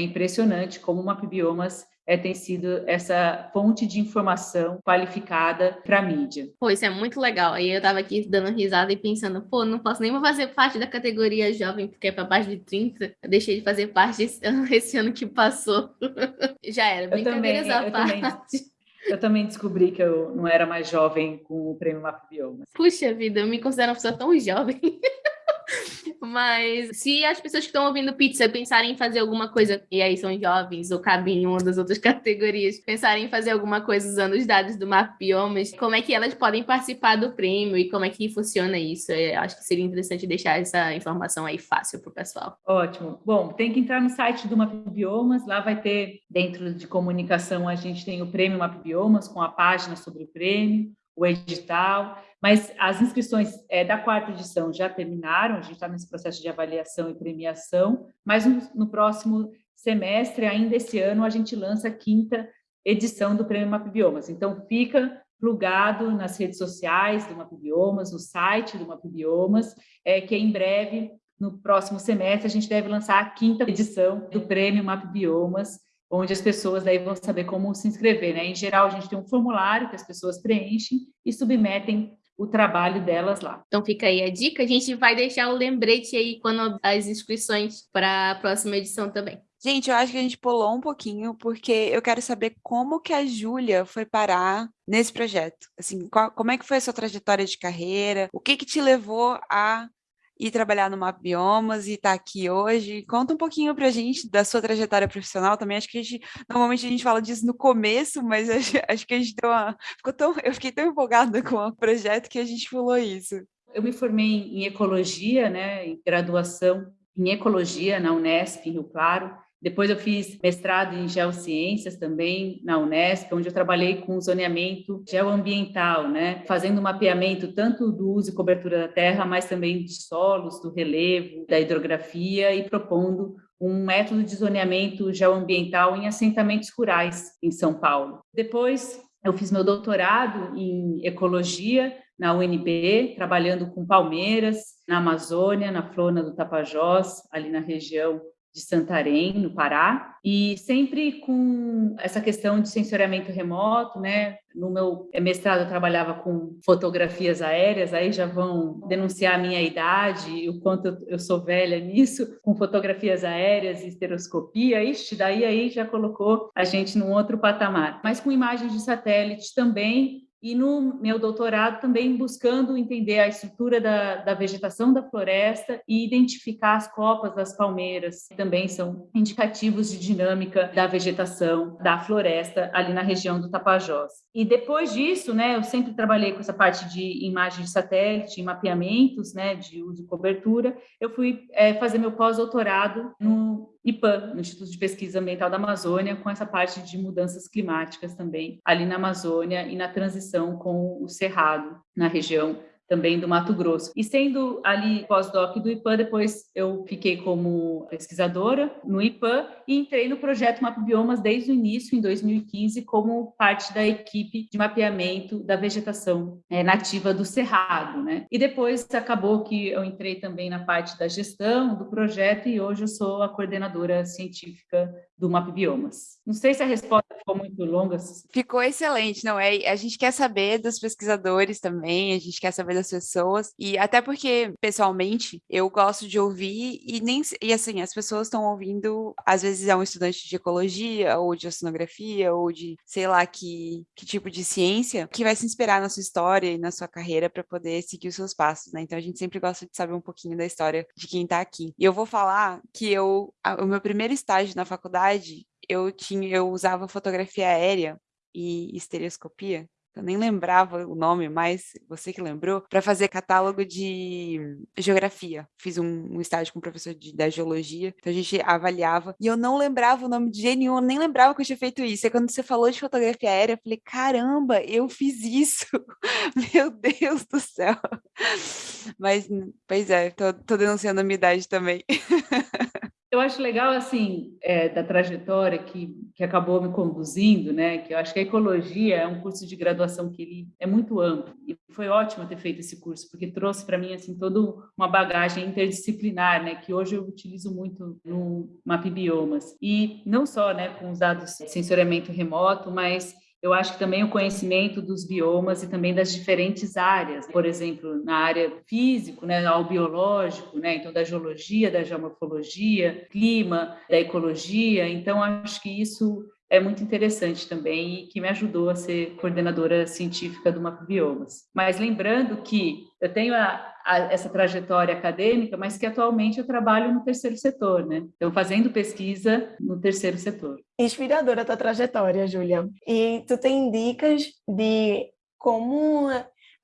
impressionante como o Mapbiomas é, tem sido essa fonte de informação qualificada para a mídia. Pô, isso é muito legal. Aí eu estava aqui dando risada e pensando, pô, não posso nem fazer parte da categoria jovem, porque é para baixo de 30. Eu deixei de fazer parte esse *laughs* ano, esse ano que passou. *laughs* Já era, brincadeiras à parte. Também. Eu também descobri que eu não era mais jovem com o prêmio Map Biomas. Puxa vida, eu me considero uma pessoa tão jovem. *laughs* Mas se as pessoas que estão ouvindo pizza pensarem em fazer alguma coisa, e aí são jovens ou cabem em uma das outras *laughs* categorias, pensarem em fazer alguma coisa usando os dados do Mapiomas, como é que elas podem participar do prêmio e como é que funciona isso? Eu é, acho que seria interessante deixar essa informação aí fácil para o pessoal. Ótimo. Bom, tem que entrar no site do Mapbiomas, lá vai ter, dentro de comunicação, a gente tem o prêmio Mapbiomas com a página sobre o prêmio, o edital, mas as inscrições é, da quarta edição já terminaram, a gente está nesse processo de avaliação e premiação, mas no, no, próximo semestre, ainda esse ano, a gente lança a quinta edição do Prêmio Mapbiomas. Então, fica plugado nas redes sociais do Mapbiomas, no site do Mapbiomas, é, que em breve, no próximo semestre, a gente deve lançar a quinta edição do Prêmio Mapbiomas, onde as pessoas daí vão saber como se inscrever. Né? Em geral, a gente tem um formulário que as pessoas preenchem e submetem o trabalho delas lá. Então fica aí a dica. A gente vai deixar o lembrete aí quando as inscrições para a próxima edição também. Gente, eu acho que a gente pulou um pouquinho, porque eu quero saber como que a Júlia foi parar nesse projeto. Assim, qual, como é que foi a sua trajetória de carreira? O que que te levou a e trabalhar no Map Biomas e estar tá aqui hoje. Conta um pouquinho para a gente da sua trajetória profissional também. Acho que a gente, normalmente a gente fala disso no começo, mas *laughs* acho, acho que a gente deu uma, ficou tão, eu fiquei tão empolgada com o projeto que a gente falou isso. Eu me formei em ecologia, né, em graduação em ecologia na Unesp, em Rio Claro, depois eu fiz mestrado em geociências também na Unesp, onde eu trabalhei com zoneamento geoambiental, né, fazendo mapeamento tanto do uso e cobertura da terra, mas também de solos, do relevo, da hidrografia e propondo um método de zoneamento geoambiental em assentamentos rurais em São Paulo. Depois eu fiz meu doutorado em ecologia na UNB, trabalhando com palmeiras na Amazônia, na flora do Tapajós, ali na região de Santarém, no Pará, e sempre com essa questão de sensoriamento remoto, né? No meu mestrado eu trabalhava com fotografias aéreas, aí já vão denunciar a minha idade e o quanto eu sou velha nisso, com fotografias aéreas e estereoscopia, ixi, daí aí já colocou a gente num outro patamar. Mas com imagens de satélite também, e no meu doutorado também buscando entender a estrutura da, da, vegetação da floresta e identificar as copas das palmeiras, que também são indicativos de dinâmica da vegetação da floresta ali na região do Tapajós. E depois disso, né, eu sempre trabalhei com essa parte de imagem de satélite, mapeamentos, né, de uso e cobertura. Eu fui é, fazer meu pós-doutorado no IPAM, no Instituto de Pesquisa Ambiental da Amazônia, com essa parte de mudanças climáticas também, ali na Amazônia e na transição com o Cerrado, na região também do Mato Grosso. E sendo ali pós-doc do IPAN, depois eu fiquei como pesquisadora no IPAN e entrei no projeto Mapa Biomas desde o início, em 2015, como parte da equipe de mapeamento da vegetação é, nativa do Cerrado. Né? E depois acabou que eu entrei também na parte da gestão do projeto e hoje eu sou a coordenadora científica do Map Biomas. Não sei se a resposta ficou muito longa. Ficou excelente, não é? A gente quer saber dos pesquisadores também, a gente quer saber das pessoas e até porque pessoalmente eu gosto de ouvir e nem e assim as pessoas estão ouvindo às vezes é um estudante de ecologia ou de oceanografia ou de sei lá que que tipo de ciência que vai se inspirar na sua história e na sua carreira para poder seguir os seus passos, né? Então a gente sempre gosta de saber um pouquinho da história de quem está aqui. E eu vou falar que eu o meu primeiro estágio na faculdade eu tinha, eu usava fotografia aérea e estereoscopia, eu nem lembrava o nome, mas você que lembrou, para fazer catálogo de geografia. Fiz um, um estágio com o professor de, da geologia, então a gente avaliava, e eu não lembrava o nome de nenhum, eu nem lembrava que eu tinha feito isso. E quando você falou de fotografia aérea, eu falei, caramba, eu fiz isso! *laughs* Meu Deus do céu! Mas, pois é, tô, tô denunciando a minha idade também. *laughs* Eu acho legal, assim, é, da trajetória que, que acabou me conduzindo, né? Que eu acho que a ecologia é um curso de graduação que ele é muito amplo. E foi ótimo ter feito esse curso, porque trouxe para mim, assim, toda uma bagagem interdisciplinar, né? Que hoje eu utilizo muito no Map Biomas. E não só, né, com os dados de sensoriamento remoto, mas eu acho que também o conhecimento dos biomas e também das diferentes áreas, por exemplo, na área físico, né, ao biológico, né, então da geologia, da geomorfologia, clima, da ecologia, então acho que isso é muito interessante também e que me ajudou a ser coordenadora científica do Map Biomas. Mas lembrando que eu tenho a, a, essa trajetória acadêmica, mas que atualmente eu trabalho no terceiro setor, né? Então, fazendo pesquisa no terceiro setor. Inspiradora a tua trajetória, Júlia. E tu tem dicas de como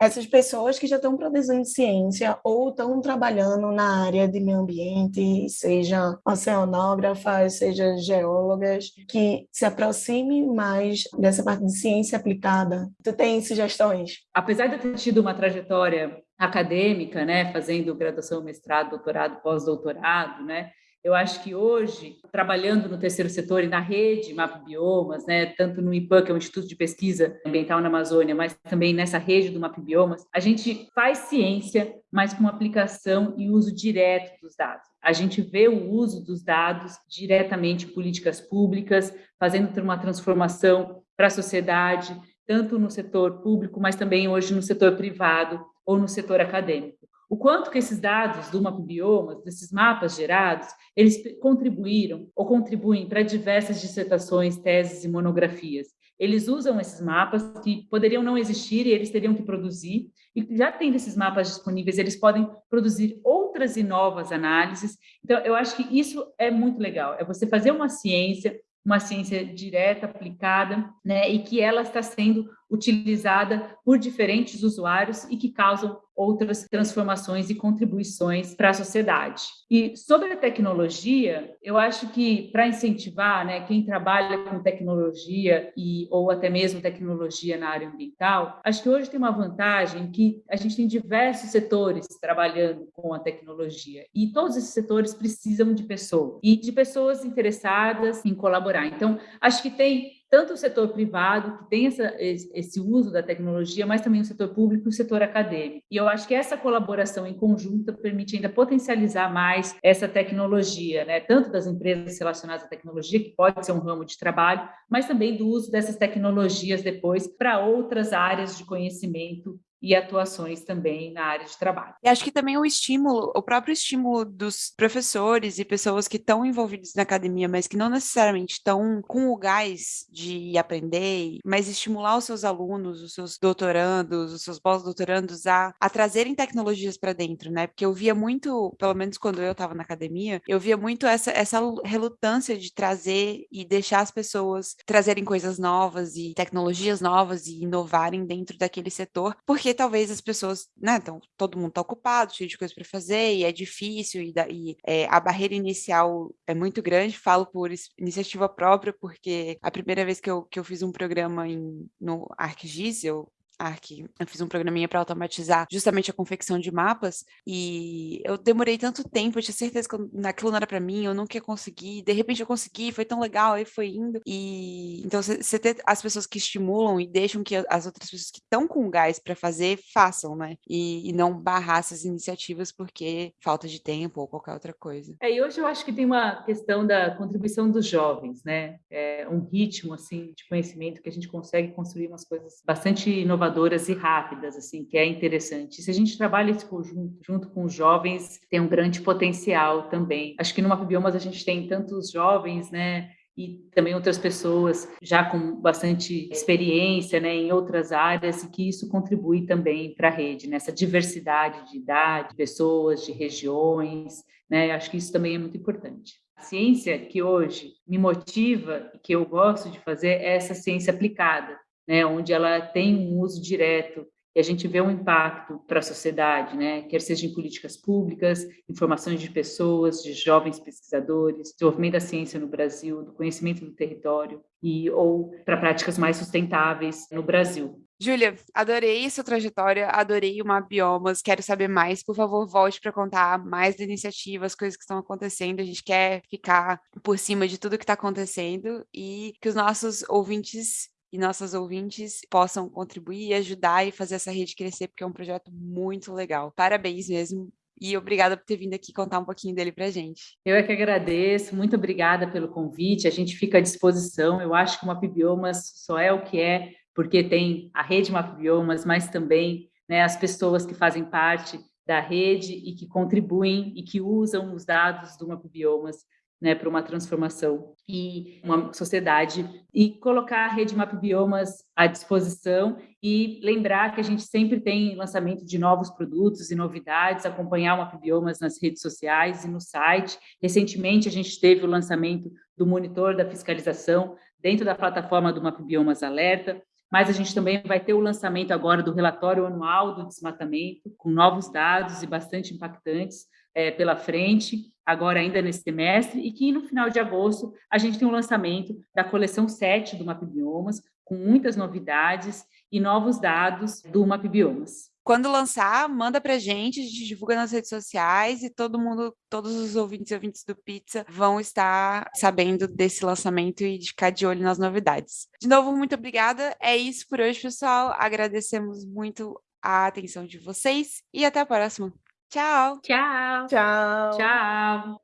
essas pessoas que já estão produzindo ciência ou estão trabalhando na área de meio ambiente, seja oceanógrafas, seja geólogas, que se aproximem mais dessa parte de ciência aplicada. Tu tem sugestões? Apesar de eu ter tido uma trajetória acadêmica, né, fazendo graduação, mestrado, doutorado, pós-doutorado, né, eu acho que hoje, trabalhando no terceiro setor e na rede Map Biomas, né, tanto no IPAN, que é o Instituto de Pesquisa Ambiental na Amazônia, mas também nessa rede do Map Biomas, a gente faz ciência, mas com aplicação e uso direto dos dados. A gente vê o uso dos dados diretamente em políticas públicas, fazendo uma transformação para a sociedade, tanto no setor público, mas também hoje no setor privado ou no setor acadêmico o quanto que esses dados do Mapbiomas, desses mapas gerados, eles contribuíram ou contribuem para diversas dissertações, teses e monografias. Eles usam esses mapas que poderiam não existir e eles teriam que produzir, e já tendo esses mapas disponíveis, eles podem produzir outras e novas análises. Então, eu acho que isso é muito legal, é você fazer uma ciência, uma ciência direta, aplicada, né, e que ela está sendo utilizada por diferentes usuários e que causam outras transformações e contribuições para a sociedade. E sobre a tecnologia, eu acho que para incentivar, né, quem trabalha com tecnologia e ou até mesmo tecnologia na área ambiental, acho que hoje tem uma vantagem que a gente tem diversos setores trabalhando com a tecnologia e todos esses setores precisam de pessoas e de pessoas interessadas em colaborar. Então, acho que tem tanto o setor privado, que tem essa, esse uso da tecnologia, mas também o setor público e o setor acadêmico. E eu acho que essa colaboração em conjunto permite ainda potencializar mais essa tecnologia, né? tanto das empresas relacionadas à tecnologia, que pode ser um ramo de trabalho, mas também do uso dessas tecnologias depois para outras áreas de conhecimento e atuações também na área de trabalho. E acho que também o estímulo, o próprio estímulo dos professores e pessoas que estão envolvidos na academia, mas que não necessariamente estão com o gás de aprender, mas estimular os seus alunos, os seus doutorandos, os seus pós-doutorandos a, a trazerem tecnologias para dentro, né? Porque eu via muito, pelo menos quando eu estava na academia, eu via muito essa, essa relutância de trazer e deixar as pessoas trazerem coisas novas e tecnologias novas e inovarem dentro daquele setor, porque porque talvez as pessoas, né, então todo mundo está ocupado, cheio de coisas para fazer, e é difícil, e, da, e é, a barreira inicial é muito grande, falo por iniciativa própria, porque a primeira vez que eu, que eu fiz um programa em, no ArcGIS, eu Arc, eu fiz um programinha para automatizar justamente a confecção de mapas e eu demorei tanto tempo, eu tinha certeza que aquilo não era para mim, eu nunca ia conseguir, de repente eu consegui, foi tão legal, aí foi indo. E então você ter as pessoas que estimulam e deixam que as outras pessoas que estão com gás para fazer façam, né? E, e, não barrar essas iniciativas porque falta de tempo ou qualquer outra coisa. É, e hoje eu acho que tem uma questão da contribuição dos jovens, né? É um ritmo assim de conhecimento que a gente consegue construir umas coisas bastante inovadoras e rápidas, assim, que é interessante. Se a gente trabalha esse conjunto junto com os jovens, tem um grande potencial também. Acho que no Mapbiomas a gente tem tantos jovens, né? e também outras pessoas já com bastante experiência né, em outras áreas e que isso contribui também para a rede, nessa diversidade de idade, de pessoas, de regiões, né, acho que isso também é muito importante. A ciência que hoje me motiva que eu gosto de fazer é essa ciência aplicada, né, onde ela tem um uso direto e a gente vê um impacto para a sociedade, né? quer seja em políticas públicas, informações de pessoas, de jovens pesquisadores, desenvolvimento da ciência no Brasil, do conhecimento do território, e ou para práticas mais sustentáveis no Brasil. Júlia, adorei sua trajetória, adorei o Biomas, quero saber mais. Por favor, volte para contar mais da iniciativa, as coisas que estão acontecendo. A gente quer ficar por cima de tudo que está acontecendo e que os nossos ouvintes e nossas ouvintes possam contribuir e ajudar e fazer essa rede crescer, porque é um projeto muito legal. Parabéns mesmo. E obrigada por ter vindo aqui contar um pouquinho dele para a gente. Eu é que agradeço, muito obrigada pelo convite. A gente fica à disposição. Eu acho que o Mapbiomas só é o que é, porque tem a rede Mapbiomas, mas também né, as pessoas que fazem parte da rede e que contribuem e que usam os dados do Mapbiomas né, para uma transformação e uma sociedade e colocar a rede Map Biomas à disposição e lembrar que a gente sempre tem lançamento de novos produtos e novidades, acompanhar o Map Biomas nas redes sociais e no site. Recentemente a gente teve o lançamento do monitor da fiscalização dentro da plataforma do Map Biomas Alerta, mas a gente também vai ter o lançamento agora do relatório anual do desmatamento, com novos dados e bastante impactantes é, pela frente, agora ainda nesse semestre, e que no final de agosto a gente tem o lançamento da coleção 7 do Mapbiomas, com muitas novidades e novos dados do Mapbiomas. Quando lançar, manda pra gente, a gente divulga nas redes sociais e todo mundo, todos os ouvintes e ouvintes do Pizza vão estar sabendo desse lançamento e de ficar de olho nas novidades. De novo, muito obrigada. É isso por hoje, pessoal. Agradecemos muito a atenção de vocês e até a próxima. Tchau. Tchau. Tchau. Tchau.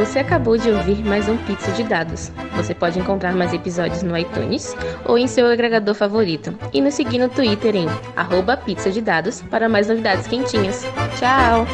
Você acabou de ouvir mais um Pizza de Dados. Você pode encontrar mais episódios no iTunes ou em seu agregador favorito. E nos seguir no Twitter em arroba pizza de dados para mais novidades quentinhas. Tchau!